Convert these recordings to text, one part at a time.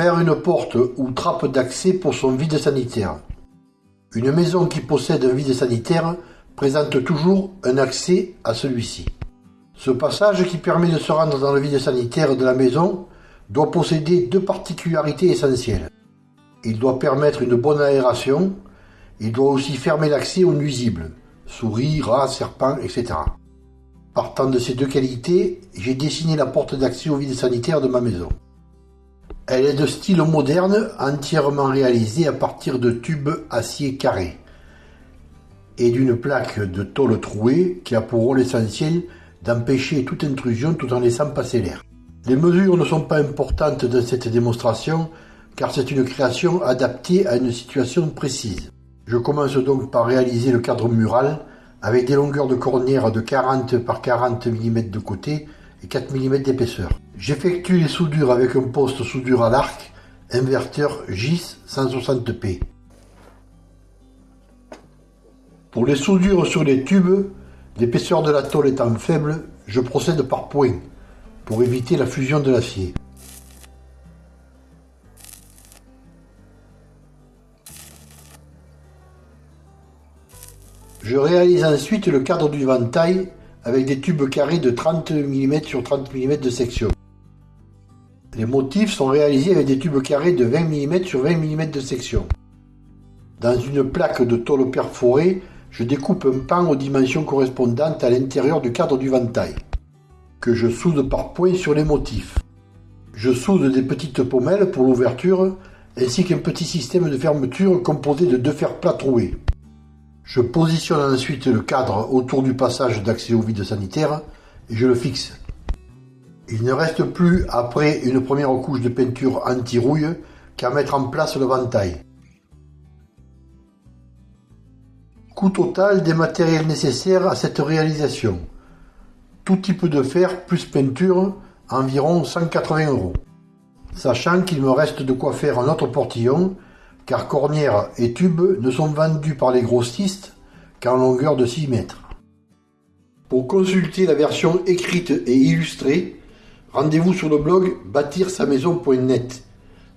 Une porte ou trappe d'accès pour son vide sanitaire. Une maison qui possède un vide sanitaire présente toujours un accès à celui-ci. Ce passage qui permet de se rendre dans le vide sanitaire de la maison doit posséder deux particularités essentielles. Il doit permettre une bonne aération, il doit aussi fermer l'accès aux nuisibles, souris, rats, serpents, etc. Partant de ces deux qualités, j'ai dessiné la porte d'accès au vide sanitaire de ma maison. Elle est de style moderne, entièrement réalisée à partir de tubes acier carrés et d'une plaque de tôle trouée qui a pour rôle essentiel d'empêcher toute intrusion tout en laissant passer l'air. Les mesures ne sont pas importantes dans cette démonstration car c'est une création adaptée à une situation précise. Je commence donc par réaliser le cadre mural avec des longueurs de cornière de 40 par 40 mm de côté et 4 mm d'épaisseur. J'effectue les soudures avec un poste soudure à l'arc inverteur GIS 160p. Pour les soudures sur les tubes, l'épaisseur de la tôle étant faible, je procède par points pour éviter la fusion de l'acier. Je réalise ensuite le cadre du ventail avec des tubes carrés de 30 mm sur 30 mm de section. Les motifs sont réalisés avec des tubes carrés de 20 mm sur 20 mm de section. Dans une plaque de tôle perforée, je découpe un pan aux dimensions correspondantes à l'intérieur du cadre du ventail, que je soude par points sur les motifs. Je soude des petites pommelles pour l'ouverture, ainsi qu'un petit système de fermeture composé de deux fers plats troués. Je positionne ensuite le cadre autour du passage d'accès au vide sanitaire et je le fixe. Il ne reste plus, après une première couche de peinture anti-rouille, qu'à mettre en place le ventail. Coût total des matériels nécessaires à cette réalisation. Tout type de fer plus peinture, environ 180 euros. Sachant qu'il me reste de quoi faire un autre portillon, car cornière et tube ne sont vendus par les grossistes qu'en longueur de 6 mètres. Pour consulter la version écrite et illustrée, rendez-vous sur le blog bâtir-sa-maison.net.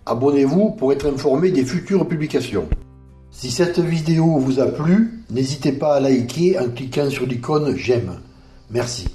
Abonnez-vous pour être informé des futures publications. Si cette vidéo vous a plu, n'hésitez pas à liker en cliquant sur l'icône j'aime. Merci.